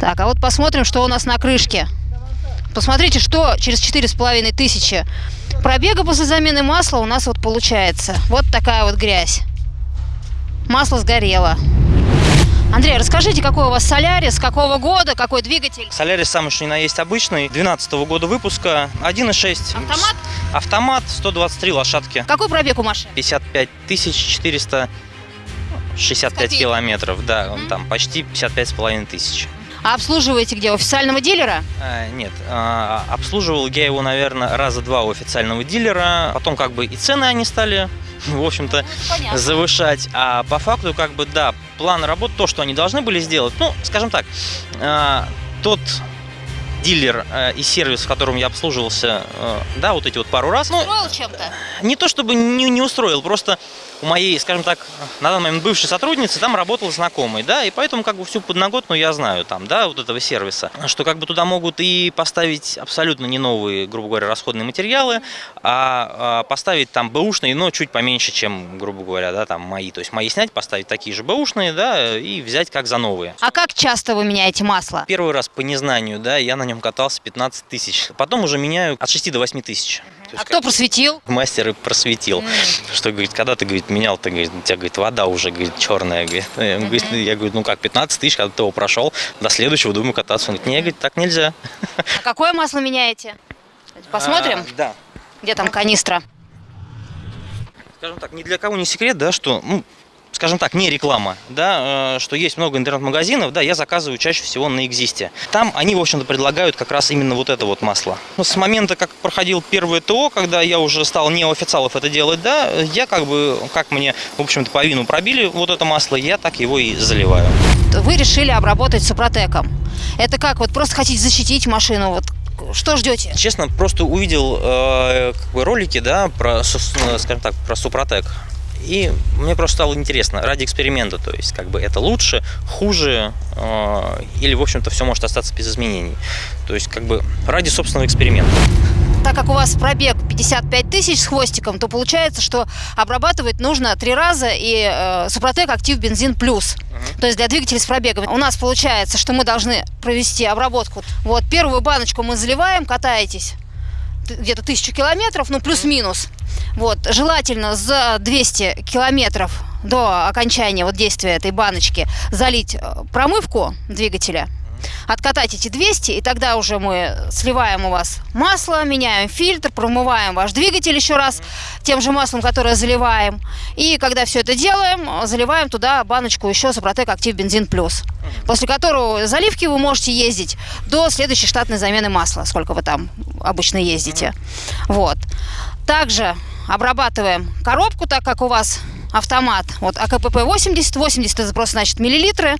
Так, а вот посмотрим, что у нас на крышке. Посмотрите, что через четыре с половиной тысячи пробега после замены масла у нас вот получается. Вот такая вот грязь. Масло сгорело. Андрей, расскажите, какой у вас Солярис, какого года, какой двигатель? Солярис самый что ни на есть обычный, 12 года выпуска, 1.6. Автомат? Автомат, 123 лошадки. Какой пробег у машины? 55 465 Копейки. километров, да, он там почти 55 с половиной тысяч. А обслуживаете где? У официального дилера? А, нет, а, обслуживал я его, наверное, раза два у официального дилера. Потом как бы и цены они стали, в общем-то, понятно. завышать. А по факту, как бы, да, план работ, то, что они должны были сделать, ну, скажем так, а, тот дилер а, и сервис, в котором я обслуживался, а, да, вот эти вот пару раз, ну, Устроил чем-то? не то чтобы не, не устроил, просто у моей, скажем так, на данный момент бывшей сотрудницы там работал знакомый, да, и поэтому как бы всю подноготную я знаю там, да, вот этого сервиса, что как бы туда могут и поставить абсолютно не новые, грубо говоря, расходные материалы, а, а поставить там бэушные, но чуть поменьше, чем, грубо говоря, да, там мои, то есть мои снять, поставить такие же бэушные, да, и взять как за новые. А как часто вы меняете масло? Первый раз по незнанию, да, я на нем катался 15 тысяч, потом уже меняю от 6 до 8 тысяч. А кто просветил? Мастер и просветил. Что, говорит, когда ты, говорит, менял, ты, говорит, у тебя, говорит, вода уже, говорит, черная, говорит. Говорит, Я говорю, ну как, 15 тысяч, когда ты его прошел, до следующего думаю кататься. Он говорит, не, говорит, так нельзя. А какое масло меняете? Посмотрим, А, да. где там канистра. Скажем так, ни для кого не секрет, да, что, ну, скажем так, не реклама, да, э, что есть много интернет-магазинов, да, я заказываю чаще всего на Экзисте. Там они, в общем-то, предлагают как раз именно вот это вот масло. Ну, С момента, как проходил первое ТО, когда я уже стал не у официалов это делать, да, я как бы, как мне, в общем-то, по вину пробили вот это масло, я так его и заливаю. Вы решили обработать супротеком. Это как, вот просто хотите защитить машину, вот что ждете? Честно, просто увидел э, как бы ролики, да, про, скажем так, про Супротек. И мне просто стало интересно, ради эксперимента, то есть, как бы это лучше, хуже, э, или, в общем-то, все может остаться без изменений. То есть, как бы ради собственного эксперимента. Так как у вас пробег 55 тысяч с хвостиком, то получается, что обрабатывать нужно три раза и э, Супротек Актив Бензин Плюс. То есть для двигателей с пробегом. У нас получается, что мы должны провести обработку. Вот первую баночку мы заливаем, катаетесь где-то тысячу километров, ну плюс-минус. Вот, желательно за 200 километров до окончания вот действия этой баночки залить э, промывку двигателя, откатать эти 200, и тогда уже мы сливаем у вас масло, меняем фильтр, промываем ваш двигатель еще раз тем же маслом, которое заливаем. И когда все это делаем, заливаем туда баночку еще Супротек Актив Бензин Плюс. После которого заливки вы можете ездить до следующей штатной замены масла, сколько вы там обычно ездите. Вот. Также обрабатываем коробку, так как у вас автомат. Вот АКПП 80, 80 это просто значит миллилитры. А,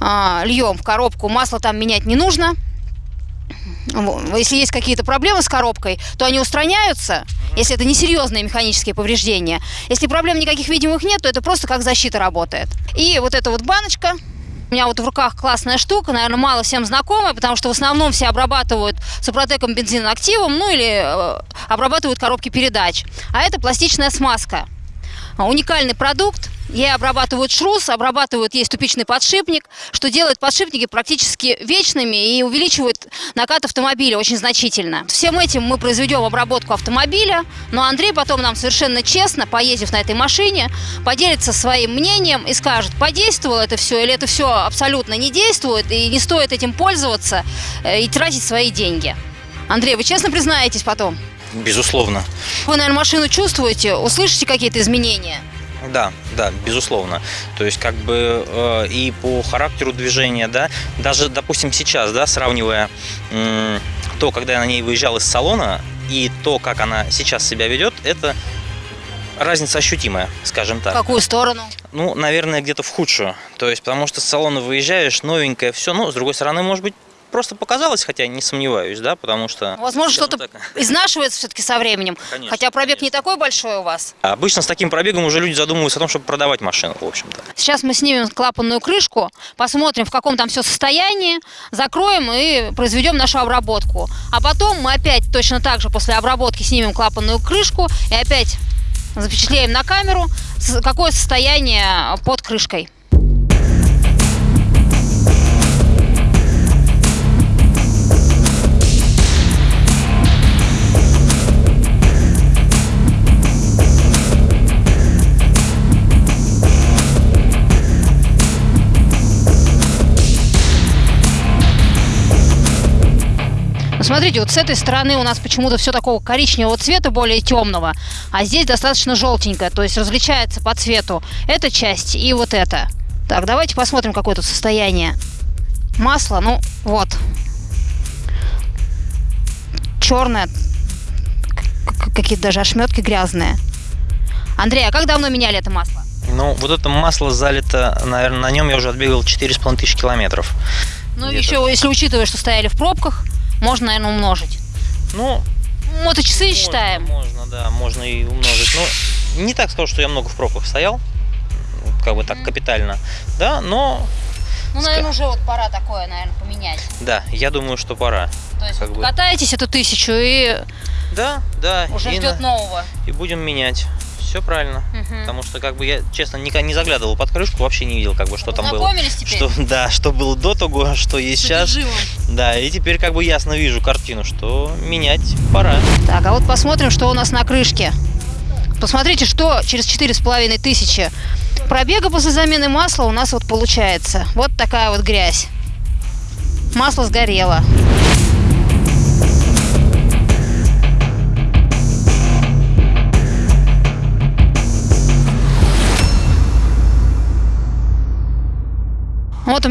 льем в коробку, масло там менять не нужно. Если есть какие-то проблемы с коробкой, то они устраняются, если это не серьезные механические повреждения. Если проблем никаких видимых нет, то это просто как защита работает. И вот эта вот баночка, у меня вот в руках классная штука, наверное, мало всем знакомая, потому что в основном все обрабатывают супротеком бензином активом, ну или э, обрабатывают коробки передач. А это пластичная смазка. А, Уникальный продукт. Ей обрабатывают шрус, обрабатывают ей ступичный подшипник, что делает подшипники практически вечными и увеличивает накат автомобиля очень значительно. Всем этим мы произведем обработку автомобиля, но Андрей потом нам совершенно честно, поездив на этой машине, поделится своим мнением и скажет, подействовало это все или это все абсолютно не действует и не стоит этим пользоваться э, и тратить свои деньги. Андрей, вы честно признаетесь потом? Безусловно. Вы, наверное, машину чувствуете, услышите какие-то изменения? Да, да, безусловно. То есть, как бы э, и по характеру движения, да, даже, допустим, сейчас, да, сравнивая м, то, когда я на ней выезжал из салона, и то, как она сейчас себя ведет, это разница ощутимая, скажем В так. какую сторону? Ну, наверное, где-то в худшую. То есть, потому что с салона выезжаешь, новенькое, все. Ну, с другой стороны, может быть, просто показалось, хотя не сомневаюсь, да, потому что... Возможно, что-то так, изнашивается все-таки со временем. Конечно, Хотя пробег не конечно. такой большой у вас. Обычно с таким пробегом уже люди задумываются о том, чтобы продавать машину, в общем-то. Сейчас мы снимем клапанную крышку, посмотрим, в каком там все состоянии, закроем и произведем нашу обработку. А потом мы опять точно так же после обработки снимем клапанную крышку и опять запечатлеем на камеру, какое состояние под крышкой. Посмотрите, вот с этой стороны у нас почему-то все такого коричневого цвета, более темного, а здесь достаточно желтенькое, то есть различается по цвету эта часть и вот эта. Так, давайте посмотрим, какое тут состояние. Масло, ну вот. Черное. Какие-то даже ошметки грязные. Андрей, а как давно меняли это масло? Ну, вот это масло залито, наверное, на нем я уже отбегал 4,5 тысяч километров. Ну, еще, если учитывая, что стояли в пробках, можно, наверное, умножить. Ну, моточасы можно, считаем. Можно, да, можно и умножить. Но не так сказал, что я много в пробках стоял, как бы так Мгм. капитально, да, но Ну, наверное, уже вот пора такое, наверное, поменять. да, я думаю, что пора. То есть Как бы. катаетесь эту тысячу и Да, да, уже и, ждет на- нового. и будем менять. Все правильно. Мгм. Потому что, как бы, я, честно, никогда не заглядывал под крышку, вообще не видел, как бы, что там было. Теперь? Что, да, что было до того, а что есть сейчас. Да, и теперь как бы ясно вижу картину, что менять пора. Так, а вот посмотрим, что у нас на крышке. Посмотрите, что через четыре с половиной тысячи пробега после замены масла у нас вот получается. Вот такая вот грязь. Масло сгорело.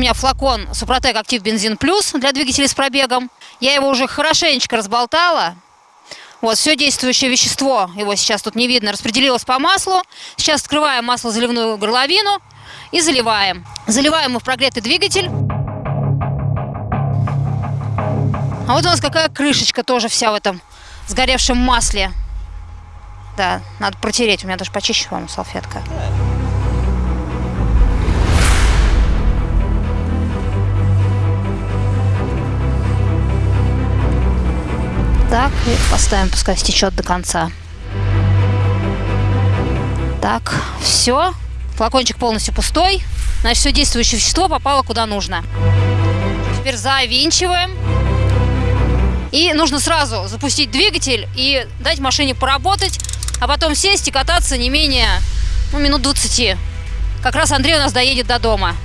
Меня флакон Супротек Актив Бензин Плюс для двигателей с пробегом. Я его уже хорошенечко разболтала. Вот, все действующее вещество, его сейчас тут не видно, распределилось по маслу. Сейчас открываем маслозаливную горловину и заливаем. Заливаем мы в прогретый двигатель. А вот у нас какая крышечка тоже вся в этом сгоревшем масле. Да, надо протереть. У меня даже почище, по-моему, салфетка. Так, и поставим, пускай стечет до конца. Так, все. Флакончик полностью пустой. Значит, все действующее вещество попало куда нужно. Теперь завинчиваем. И нужно сразу запустить двигатель и дать машине поработать, а потом сесть и кататься не менее ну, минут 20. Как раз Андрей у нас доедет до дома.